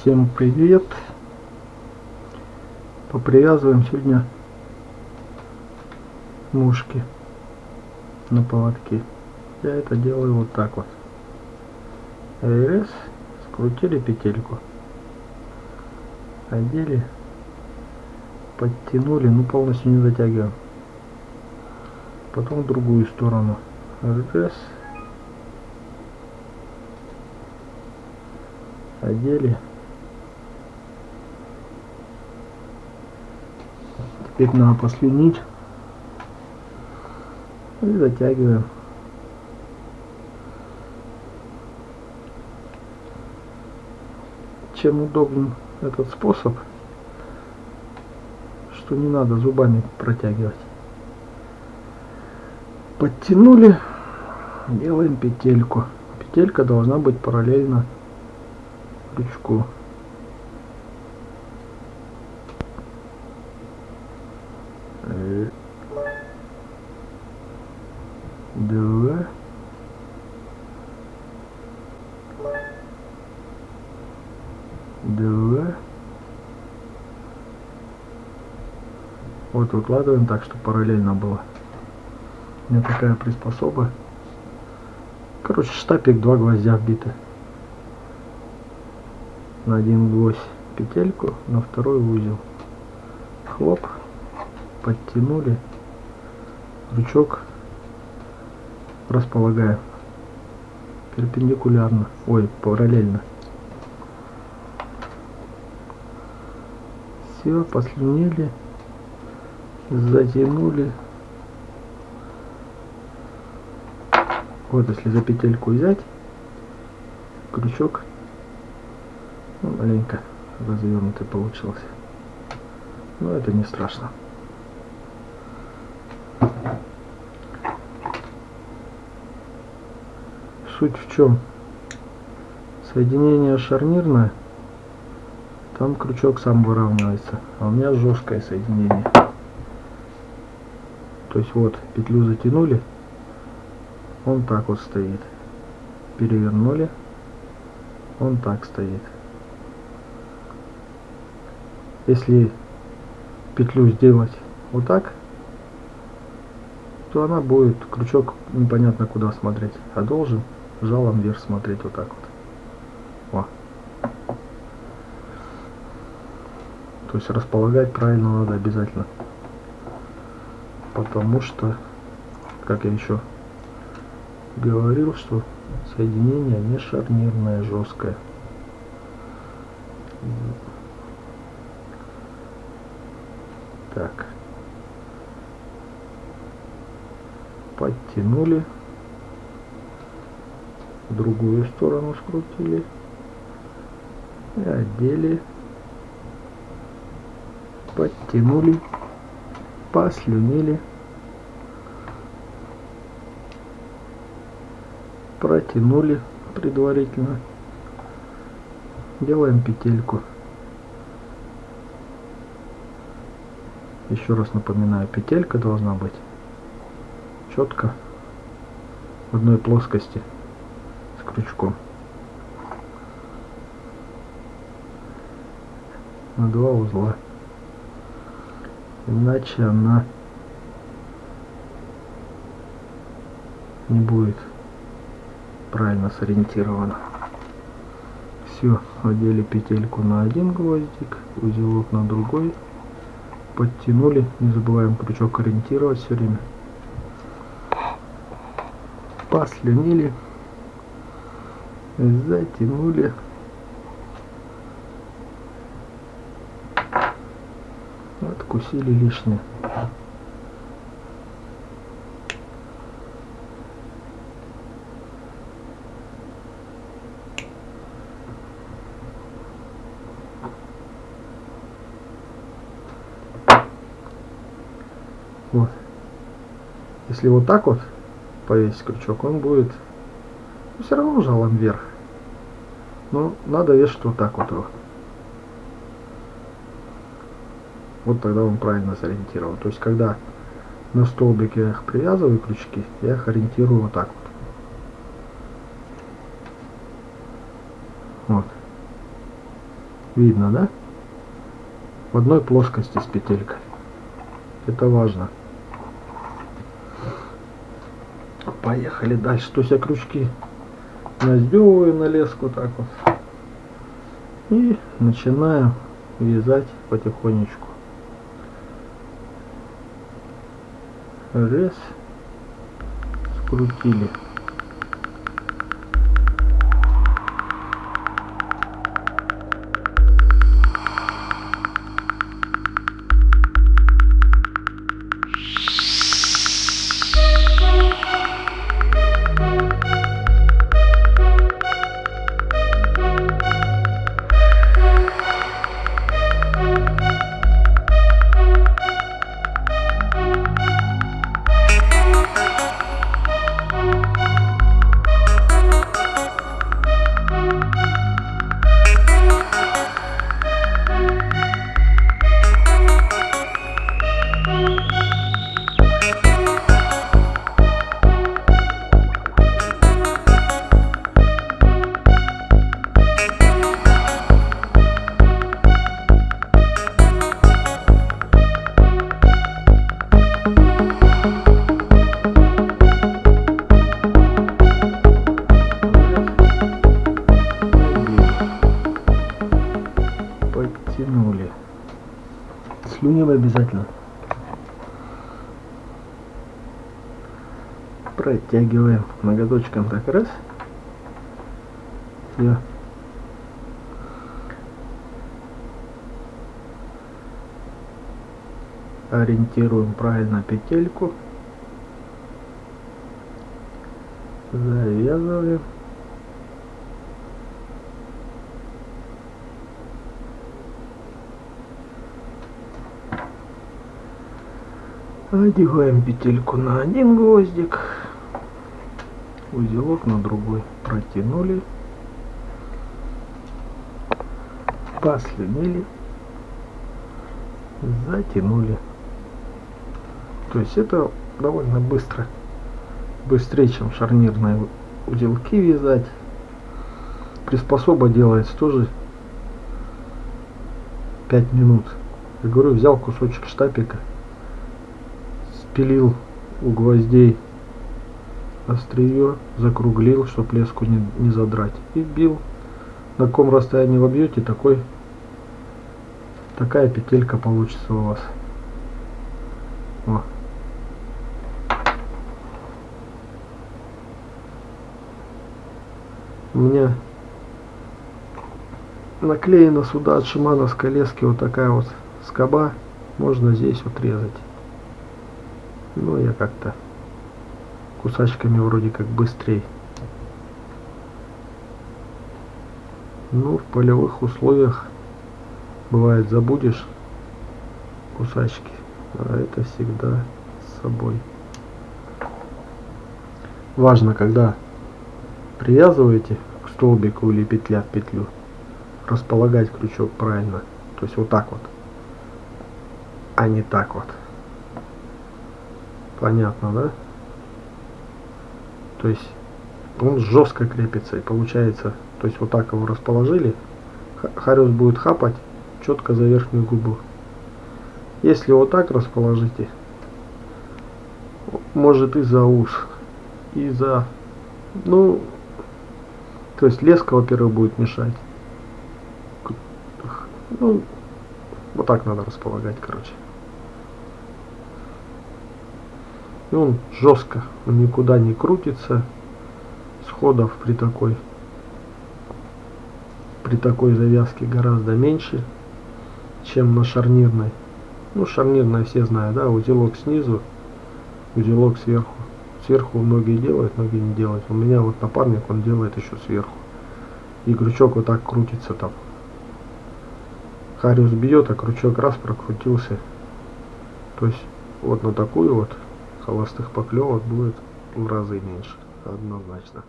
Всем привет! Попривязываем сегодня мушки на поводке. Я это делаю вот так вот. Раз, скрутили петельку, одели, подтянули, ну полностью не затягиваем. Потом в другую сторону. Раз, одели. Теперь надо послюнить и затягиваем. Чем удобен этот способ, что не надо зубами протягивать. Подтянули, делаем петельку. Петелька должна быть параллельно крючку. Два. Два. Вот выкладываем так, чтобы параллельно было. У меня такая приспособа. Короче, штапик, два гвоздя вбиты. На один гвоздь петельку, на второй узел. Хлоп, подтянули, крючок располагаем перпендикулярно, ой, параллельно. Все, послюнили, затянули. Вот если за петельку взять, крючок ну, маленько развернутый получился. Но это не страшно. Суть в чем? Соединение шарнирное, там крючок сам выравнивается, а у меня жесткое соединение. То есть вот петлю затянули, он так вот стоит. Перевернули, он так стоит. Если петлю сделать вот так, то она будет крючок непонятно куда смотреть, а должен жалом вверх смотреть вот так вот. О. То есть располагать правильно надо обязательно. Потому что, как я еще говорил, что соединение не шарнирное, жесткое. Так. Подтянули. Другую сторону скрутили. И одели. Подтянули. Послюнили. Протянули предварительно. Делаем петельку. Еще раз напоминаю, петелька должна быть четко в одной плоскости с крючком. На два узла. Иначе она не будет правильно сориентирована. Все, одели петельку на один гвоздик, узелок на другой подтянули. Не забываем крючок ориентировать все время. Послюнили. Затянули. Откусили лишнее. Вот. Если вот так вот повесить крючок, он будет ну, все равно жалом вверх. Но надо вешать вот так вот его. Вот тогда он правильно сориентирован. То есть, когда на столбике я их привязываю крючки, я их ориентирую вот так вот. Вот. Видно, да? В одной плоскости с петелькой. Это важно. Поехали дальше. То есть я крючки наздевываю на леску так вот. И начинаю вязать потихонечку. Раз. Скрутили. Слюнем обязательно. Протягиваем ноготочком так раз. Все. Ориентируем правильно петельку. Завязываем. Одеваем петельку на один гвоздик, узелок на другой протянули, послюнили, затянули. То есть это довольно быстро, быстрее, чем шарнирные узелки вязать. Приспособа делается тоже 5 минут. Я говорю, взял кусочек штапика спилил у гвоздей острие, закруглил, чтобы леску не, не задрать. И бил. На каком расстоянии вы бьете, такой, такая петелька получится у вас. О. У меня наклеена сюда от шимановской лески вот такая вот скоба. Можно здесь вот резать. Ну, я как-то кусачками вроде как быстрее. Ну, в полевых условиях бывает забудешь кусачки, а это всегда с собой. Важно, когда привязываете к столбику или петля в петлю, располагать крючок правильно. То есть вот так вот, а не так вот. Понятно, да? То есть он жестко крепится и получается, то есть вот так его расположили, харюс будет хапать четко за верхнюю губу. Если вот так расположите, может и за ус, и за, ну, то есть леска, во-первых, будет мешать. Ну, вот так надо располагать, короче. И он жестко, он никуда не крутится. Сходов при такой при такой завязке гораздо меньше, чем на шарнирной. Ну, шарнирная все знают, да, узелок снизу, узелок сверху. Сверху многие делают, многие не делают. У меня вот напарник, он делает еще сверху. И крючок вот так крутится там. Хариус бьет, а крючок раз прокрутился. То есть вот на такую вот холостых поклевок будет в разы меньше, однозначно.